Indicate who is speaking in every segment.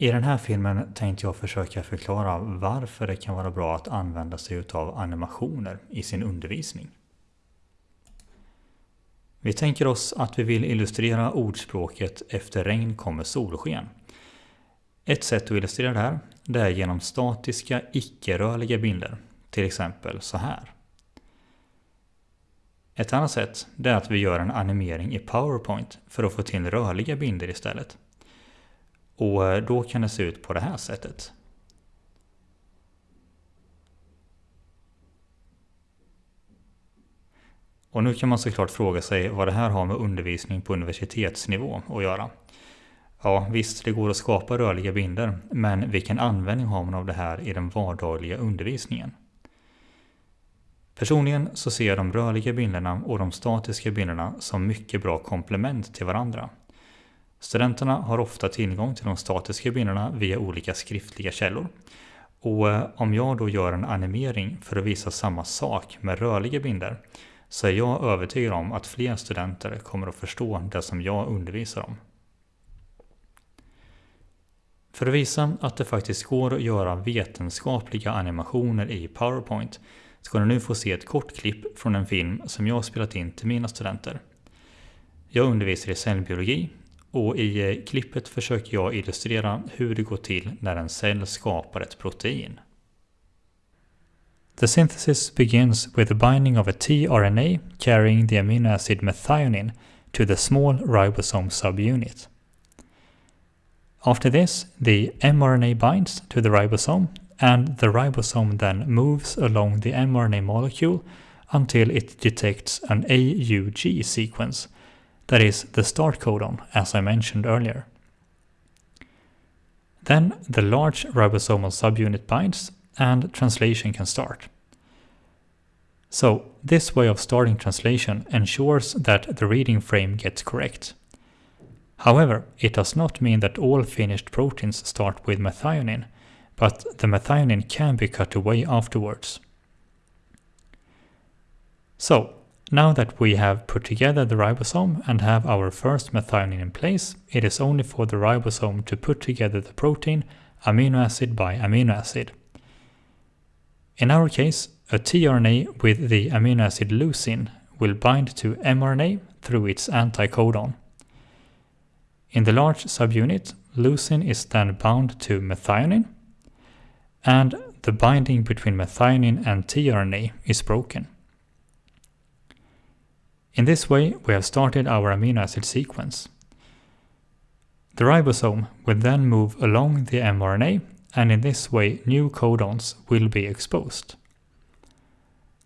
Speaker 1: I den här filmen tänkte jag försöka förklara varför det kan vara bra att använda sig av animationer i sin undervisning. Vi tänker oss att vi vill illustrera ordspråket efter regn kommer solsken. Ett sätt att illustrera det här det är genom statiska icke-rörliga bilder, till exempel så här. Ett annat sätt är att vi gör en animering i PowerPoint för att få till rörliga bilder istället. Och eh, då kan det se ut på det här sättet. Och nu kan man såklart fråga sig vad det här har med undervisning på universitetsnivå att göra. Ja, visst, det går att skapa rörliga bilder, men vilken användning har man av det här i den vardagliga undervisningen? Personligen så ser jag de rörliga bilderna och de statiska bilderna som mycket bra komplement till varandra. Studenterna har ofta tillgång till de statiska bilderna via olika skriftliga källor. Och eh, om jag då gör en animering för att visa samma sak med rörliga bilder så är jag övertygad om att fler studenter kommer att förstå det som jag undervisar om. För att visa att det faktiskt går att göra vetenskapliga animationer i PowerPoint ska du nu få se ett kort klipp från en film som jag spelat in till mina studenter. Jag undervisar i cellbiologi och i eh, klippet försöker jag illustrera hur det går till när en cell skapar ett protein. The synthesis begins with the binding of a tRNA carrying the amino acid methionine to the small ribosome subunit. After this, the mRNA binds to the ribosome and the ribosome then moves along the mRNA molecule until it detects an AUG sequence that is the start codon, as I mentioned earlier. Then the large ribosomal subunit binds and translation can start. So this way of starting translation ensures that the reading frame gets correct. However, it does not mean that all finished proteins start with methionine, but the methionine can be cut away afterwards. So, now that we have put together the ribosome and have our first methionine in place, it is only for the ribosome to put together the protein amino acid by amino acid. In our case, a tRNA with the amino acid leucine will bind to mRNA through its anticodon. In the large subunit, leucine is then bound to methionine, and the binding between methionine and tRNA is broken. In this way, we have started our amino acid sequence. The ribosome will then move along the mRNA, and in this way new codons will be exposed.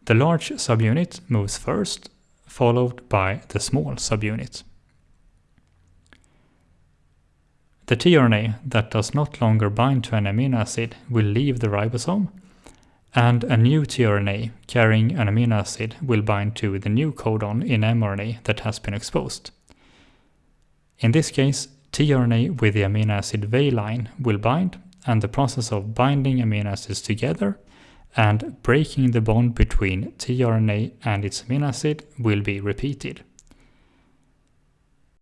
Speaker 1: The large subunit moves first, followed by the small subunit. The tRNA that does not longer bind to an amino acid will leave the ribosome and a new tRNA carrying an amino acid will bind to the new codon in mRNA that has been exposed. In this case, tRNA with the amino acid valine will bind, and the process of binding amino acids together and breaking the bond between tRNA and its amino acid will be repeated.